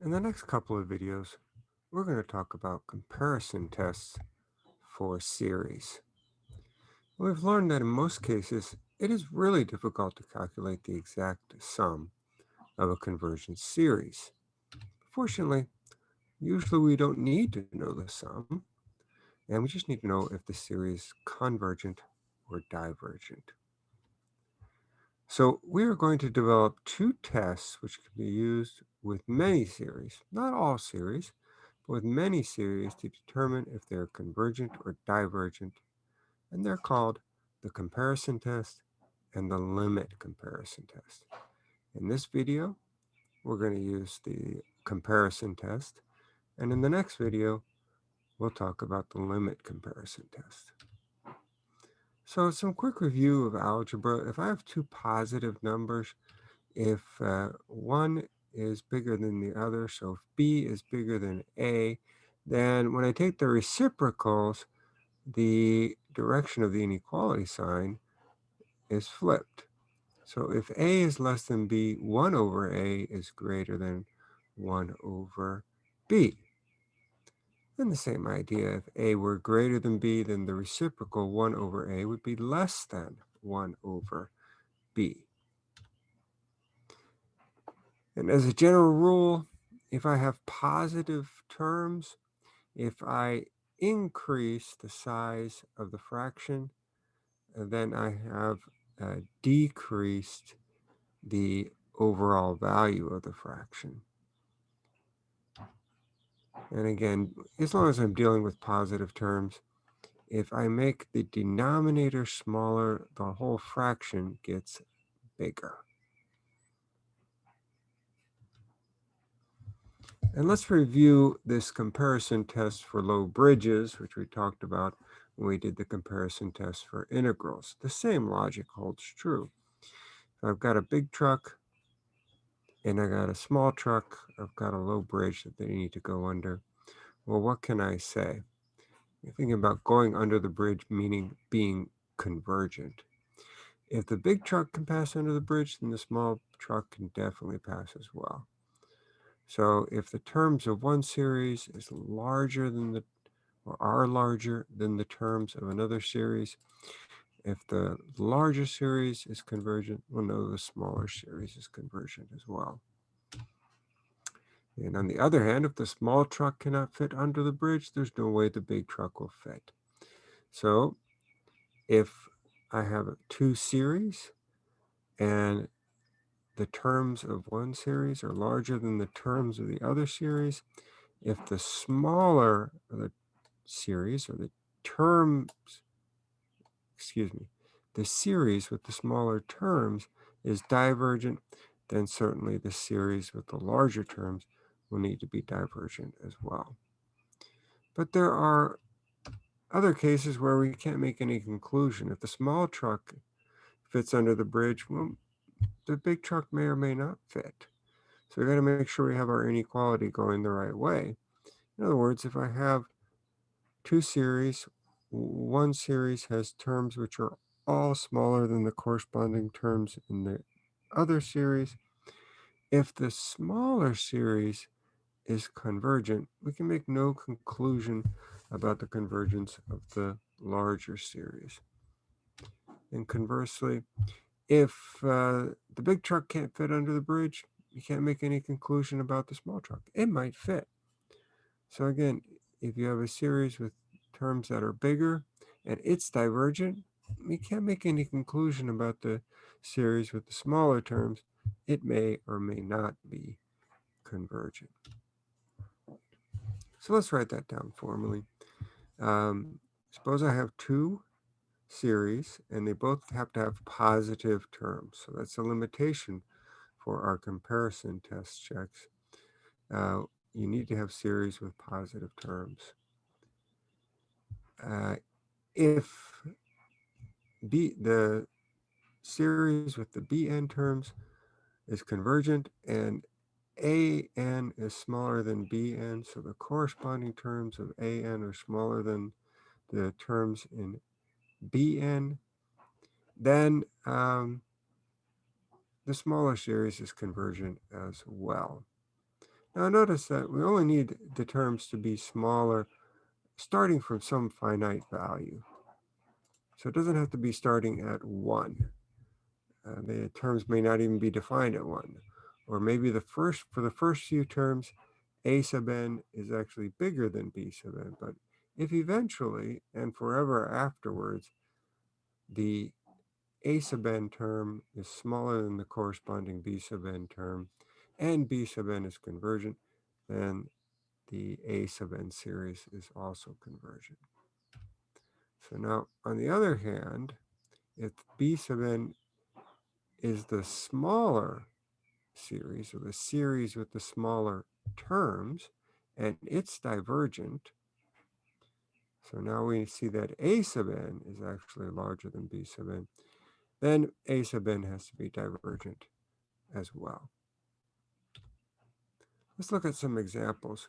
In the next couple of videos, we're going to talk about comparison tests for series. We've learned that in most cases, it is really difficult to calculate the exact sum of a convergent series. Fortunately, usually we don't need to know the sum, and we just need to know if the series is convergent or divergent. So we are going to develop two tests which can be used with many series, not all series, but with many series to determine if they're convergent or divergent. And they're called the comparison test and the limit comparison test. In this video, we're going to use the comparison test. And in the next video, we'll talk about the limit comparison test. So some quick review of algebra. If I have two positive numbers, if uh, one is bigger than the other, so if B is bigger than A, then when I take the reciprocals, the direction of the inequality sign is flipped. So if A is less than B, 1 over A is greater than 1 over B. And the same idea, if A were greater than B, then the reciprocal 1 over A would be less than 1 over B. And as a general rule, if I have positive terms, if I increase the size of the fraction, then I have uh, decreased the overall value of the fraction. And again, as long as I'm dealing with positive terms, if I make the denominator smaller, the whole fraction gets bigger. And let's review this comparison test for low bridges, which we talked about when we did the comparison test for integrals. The same logic holds true. I've got a big truck and I got a small truck, I've got a low bridge that they need to go under. Well, what can I say? You're thinking about going under the bridge, meaning being convergent. If the big truck can pass under the bridge, then the small truck can definitely pass as well. So if the terms of one series is larger than the, or are larger than the terms of another series, if the larger series is convergent, we'll know the smaller series is convergent as well. And on the other hand, if the small truck cannot fit under the bridge, there's no way the big truck will fit. So if I have two series and the terms of one series are larger than the terms of the other series, if the smaller the series or the terms, excuse me, the series with the smaller terms is divergent, then certainly the series with the larger terms will need to be divergent as well. But there are other cases where we can't make any conclusion. If the small truck fits under the bridge, well, the big truck may or may not fit. So we got to make sure we have our inequality going the right way. In other words, if I have two series, one series has terms which are all smaller than the corresponding terms in the other series. If the smaller series is convergent, we can make no conclusion about the convergence of the larger series. And conversely, if uh, the big truck can't fit under the bridge, you can't make any conclusion about the small truck. It might fit. So again, if you have a series with terms that are bigger and it's divergent, we can't make any conclusion about the series with the smaller terms. It may or may not be convergent. So let's write that down formally. Um, suppose I have two series and they both have to have positive terms. So that's a limitation for our comparison test checks. Uh, you need to have series with positive terms. Uh, if B, the series with the Bn terms is convergent and an is smaller than bn, so the corresponding terms of an are smaller than the terms in bn, then um, the smaller series is convergent as well. Now notice that we only need the terms to be smaller starting from some finite value. So it doesn't have to be starting at 1. Uh, the terms may not even be defined at 1. Or maybe the first for the first few terms, a sub n is actually bigger than b sub n. But if eventually and forever afterwards, the a sub n term is smaller than the corresponding b sub n term, and b sub n is convergent, then the a sub n series is also convergent. So now, on the other hand, if b sub n is the smaller series, or the series with the smaller terms, and it's divergent, so now we see that a sub n is actually larger than b sub n, then a sub n has to be divergent as well. Let's look at some examples.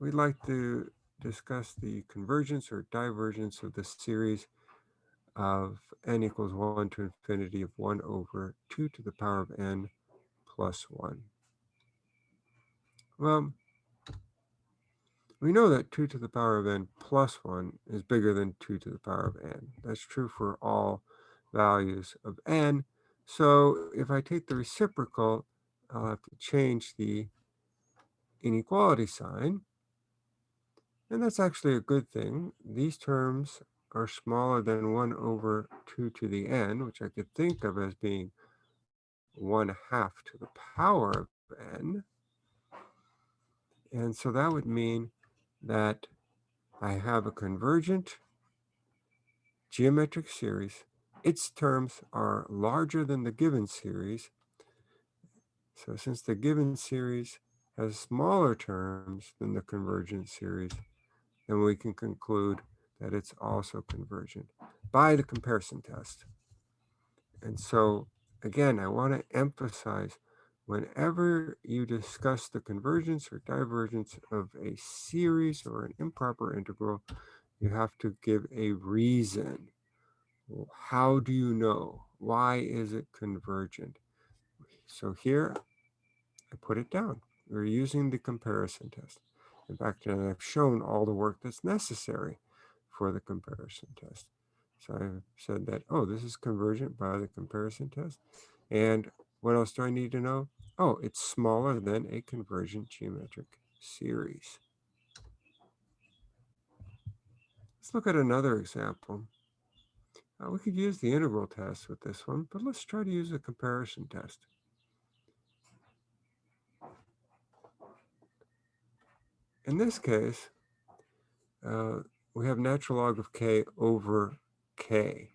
We'd like to discuss the convergence or divergence of the series of n equals 1 to infinity of 1 over 2 to the power of n plus 1. Well, we know that 2 to the power of n plus 1 is bigger than 2 to the power of n. That's true for all values of n. So if I take the reciprocal, I'll have to change the inequality sign. And that's actually a good thing. These terms are smaller than 1 over 2 to the n, which I could think of as being 1 half to the power of n. And so that would mean that I have a convergent geometric series. Its terms are larger than the given series. So since the given series has smaller terms than the convergent series, then we can conclude that it's also convergent by the comparison test. And so again, I want to emphasize whenever you discuss the convergence or divergence of a series or an improper integral, you have to give a reason. How do you know? Why is it convergent? So here, I put it down. We're using the comparison test. In fact, I've shown all the work that's necessary for the comparison test. So I've said that, oh, this is convergent by the comparison test. And what else do I need to know? Oh, it's smaller than a convergent geometric series. Let's look at another example. Uh, we could use the integral test with this one, but let's try to use a comparison test. In this case, uh, we have natural log of k over k.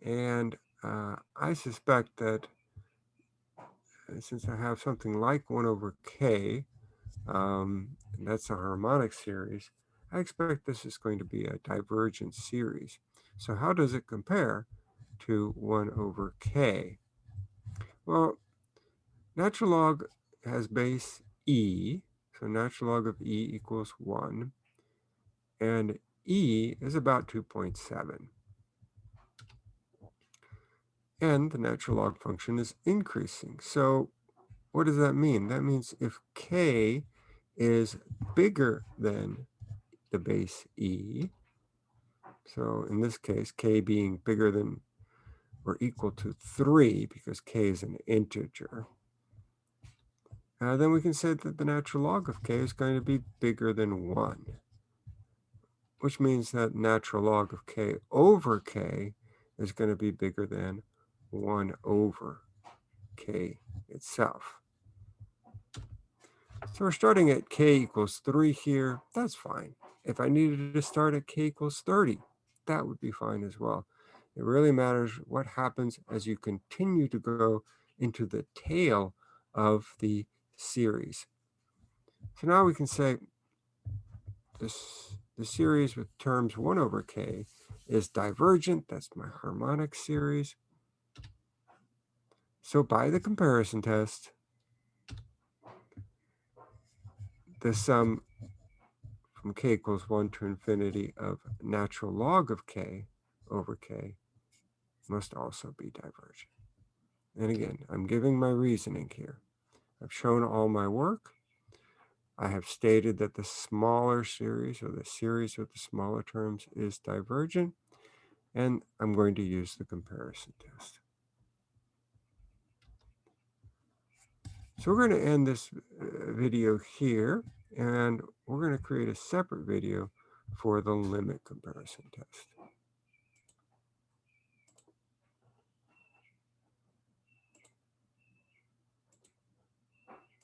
And uh, I suspect that since I have something like 1 over k, um, that's a harmonic series, I expect this is going to be a divergent series. So how does it compare to 1 over k? Well, natural log has base e, so natural log of e equals 1. And e is about 2.7. And the natural log function is increasing. So what does that mean? That means if k is bigger than the base e, so in this case, k being bigger than or equal to 3, because k is an integer, uh, then we can say that the natural log of k is going to be bigger than 1, which means that natural log of k over k is going to be bigger than 1 over k itself. So we're starting at k equals 3 here. That's fine. If I needed to start at k equals 30, that would be fine as well. It really matters what happens as you continue to go into the tail of the series. So now we can say this the series with terms 1 over k is divergent. That's my harmonic series. So by the comparison test, the sum from k equals 1 to infinity of natural log of k over k must also be divergent. And again, I'm giving my reasoning here. I've shown all my work. I have stated that the smaller series or the series with the smaller terms is divergent, and I'm going to use the comparison test. So we're going to end this uh, video here, and we're going to create a separate video for the limit comparison test.